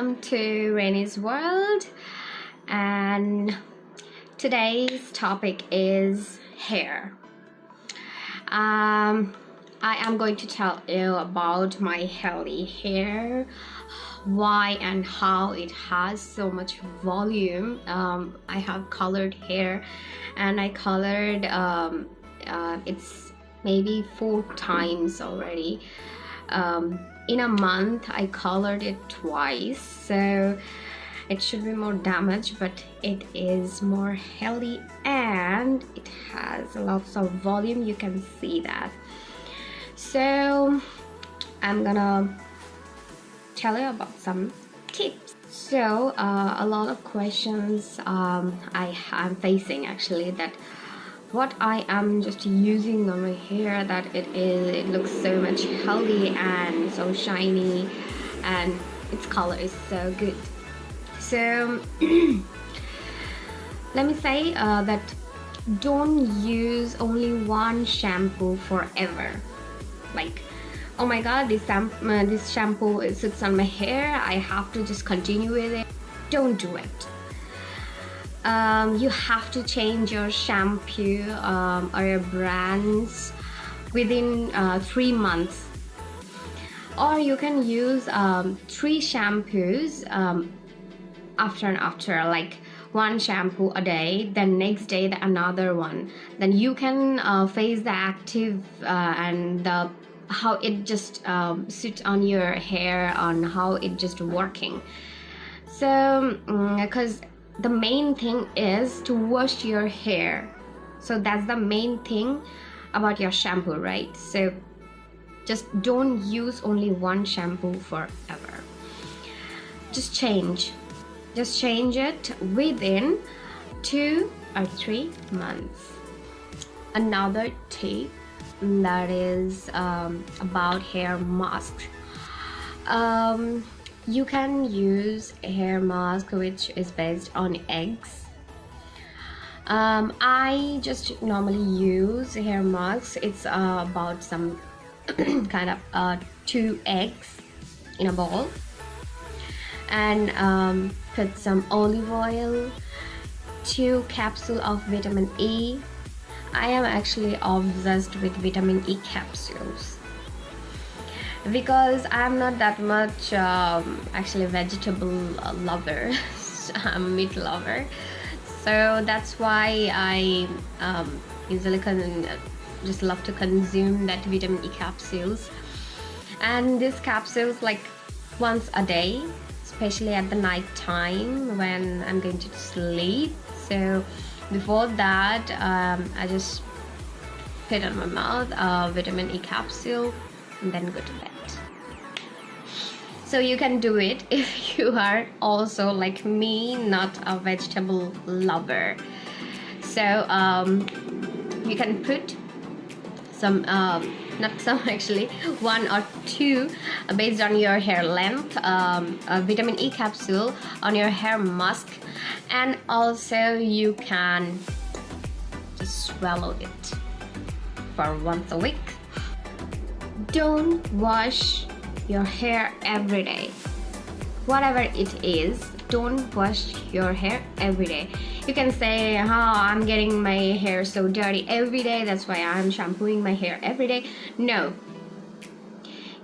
welcome to Rainey's World and today's topic is hair. Um, I am going to tell you about my healthy hair, why and how it has so much volume. Um, I have colored hair and I colored um, uh, it's maybe four times already. Um, in a month I colored it twice so it should be more damaged but it is more healthy and it has lots of volume you can see that. So I'm gonna tell you about some tips. So uh, a lot of questions um, I am facing actually that what I am just using on my hair that it is it looks so much healthy and so shiny and its color is so good. So let me say uh, that don't use only one shampoo forever. Like oh my god this, uh, this shampoo sits on my hair. I have to just continue with it. Don't do it um, you have to change your shampoo um, or your brands within uh, three months. Or you can use um, three shampoos um, after and after like one shampoo a day then next day the another one. Then you can uh, face the active uh, and the how it just um, sits on your hair on how it just working. So because mm, the main thing is to wash your hair. So that's the main thing about your shampoo right? So just don't use only one shampoo forever. Just change. Just change it within two or three months. Another tip that is um, about hair masks um, you can use a hair mask which is based on eggs. Um, I just normally use hair masks. It's uh, about some kind of uh, two eggs in a bowl. And um, put some olive oil two capsule of vitamin E. I am actually obsessed with vitamin E capsules because I'm not that much um, actually vegetable lover I'm a meat lover. So that's why I um, usually just love to consume that vitamin E capsules. And these capsules like once a day especially at the night time when I'm going to sleep. So before that um, I just put on my mouth a vitamin E capsule and then go to bed. So you can do it if you are also like me not a vegetable lover. So um, you can put some um, not some actually one or two uh, based on your hair length um, vitamin E capsule on your hair mask. And also you can just swallow it for once a week don't wash your hair every day. Whatever it is don't wash your hair every day. You can say oh i'm getting my hair so dirty every day that's why i'm shampooing my hair every day. No.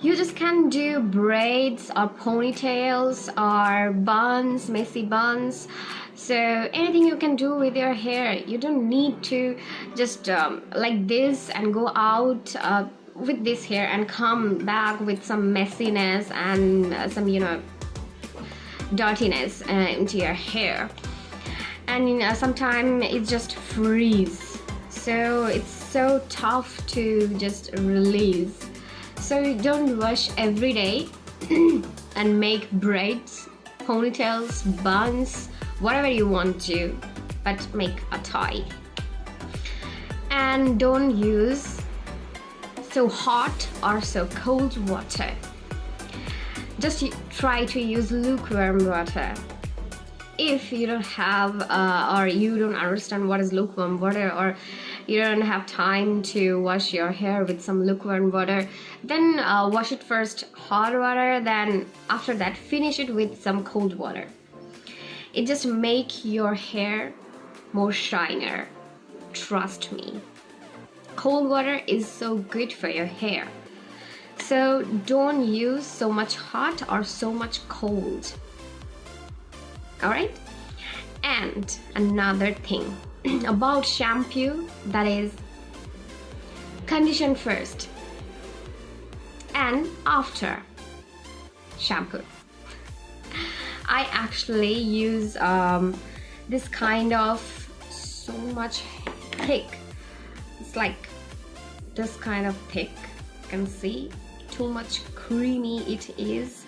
You just can do braids or ponytails or buns messy buns. So anything you can do with your hair you don't need to just um, like this and go out uh, with this hair and come back with some messiness and uh, some you know dirtiness uh, into your hair. And uh, sometimes it just freeze. So it's so tough to just release. So don't wash every day and make braids ponytails buns whatever you want to but make a tie. And don't use so hot or so cold water. Just try to use lukewarm water. If you don't have uh, or you don't understand what is lukewarm water or you don't have time to wash your hair with some lukewarm water then uh, wash it first hot water then after that finish it with some cold water. It just make your hair more shiner. Trust me cold water is so good for your hair. So don't use so much hot or so much cold. All right? And another thing about shampoo that is condition first and after shampoo. I actually use um, this kind of so much thick like this kind of thick you can see too much creamy it is.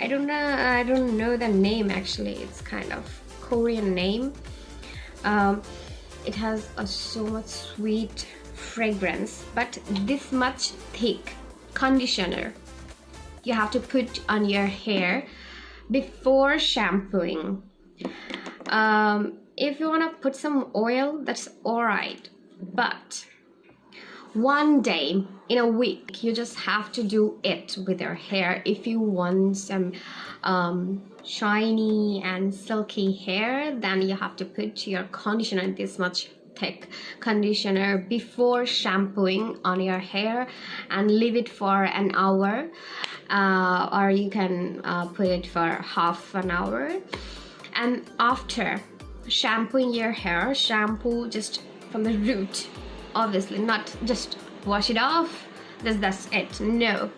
I don't know I don't know the name actually. It's kind of Korean name. Um, it has a so much sweet fragrance but this much thick conditioner you have to put on your hair before shampooing. Um, if you want to put some oil that's alright but one day in a week you just have to do it with your hair. If you want some um, shiny and silky hair then you have to put your conditioner this much thick conditioner before shampooing on your hair and leave it for an hour. Uh, or you can uh, put it for half an hour. And after shampooing your hair shampoo just from the root obviously not just wash it off. That's, that's it. No.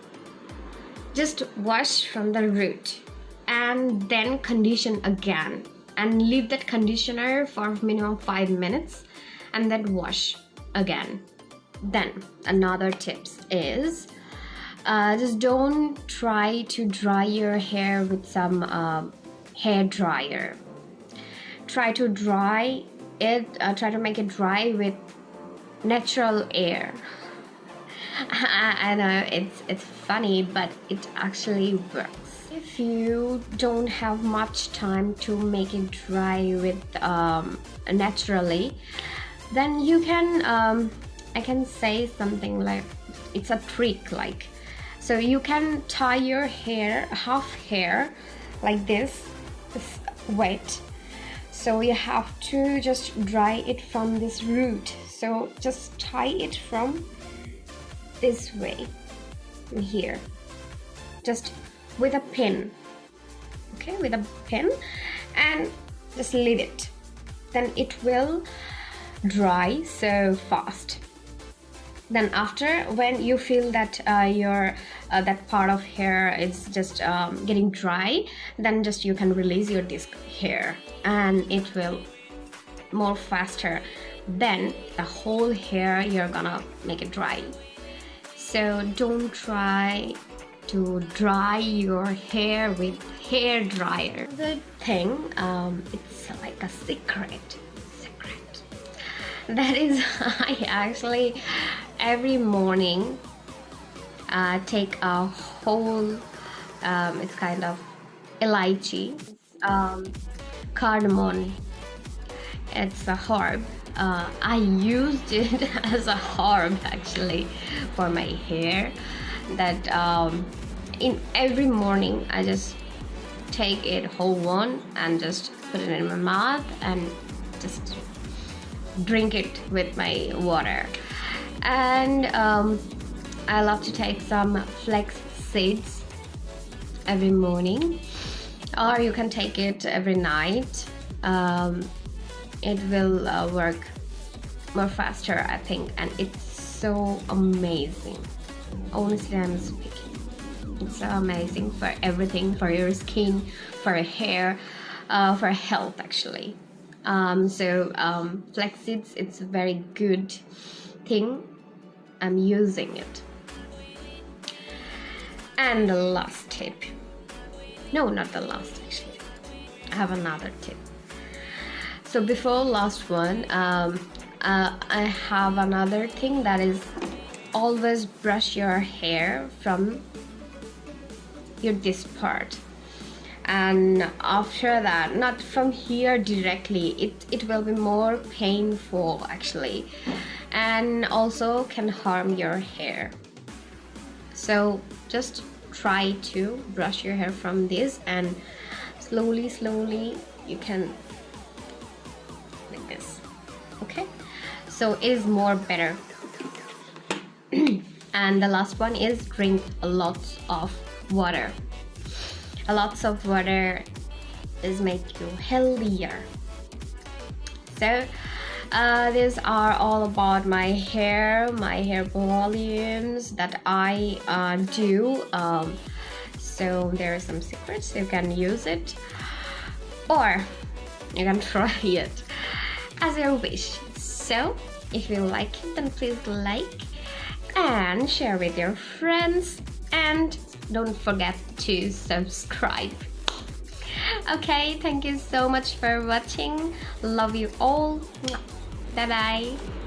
Just wash from the root and then condition again and leave that conditioner for minimum five minutes and then wash again. Then another tips is uh, just don't try to dry your hair with some uh, hair dryer. Try to dry it uh, try to make it dry with natural air. I know it's it's funny but it actually works. If you don't have much time to make it dry with um, naturally then you can um, I can say something like it's a trick like so you can tie your hair half hair like this wet. So you have to just dry it from this root so just tie it from this way here. Just with a pin. Okay with a pin. And just leave it. Then it will dry so fast. Then after when you feel that uh, your uh, that part of hair is just um, getting dry then just you can release your disc hair. And it will more faster then the whole hair you're gonna make it dry. So don't try to dry your hair with hair dryer. The thing um, it's like a secret secret. That is I actually every morning uh, take a whole um, it's kind of elaichi um, cardamom. It's a herb uh, I used it as a herb actually for my hair. That um, in every morning I just take it whole one and just put it in my mouth and just drink it with my water. And um, I love to take some flax seeds every morning. Or you can take it every night. Um, it will uh, work more faster I think and it's so amazing. Honestly I'm speaking. It's so amazing for everything for your skin for your hair uh, for health actually. Um, so um, it's a very good thing. I'm using it. And the last tip. No not the last actually. I have another tip so before last one um, uh, I have another thing that is always brush your hair from your this part. And after that not from here directly it it will be more painful actually. And also can harm your hair. So just try to brush your hair from this and slowly slowly you can okay? So it is more better. And the last one is drink a lot of water. A lots of water is make you healthier. So uh, these are all about my hair my hair volumes that I uh, do um, so there are some secrets you can use it. Or you can try it as your wish. So if you like it then please like and share with your friends. And don't forget to subscribe. Okay thank you so much for watching. Love you all. Bye bye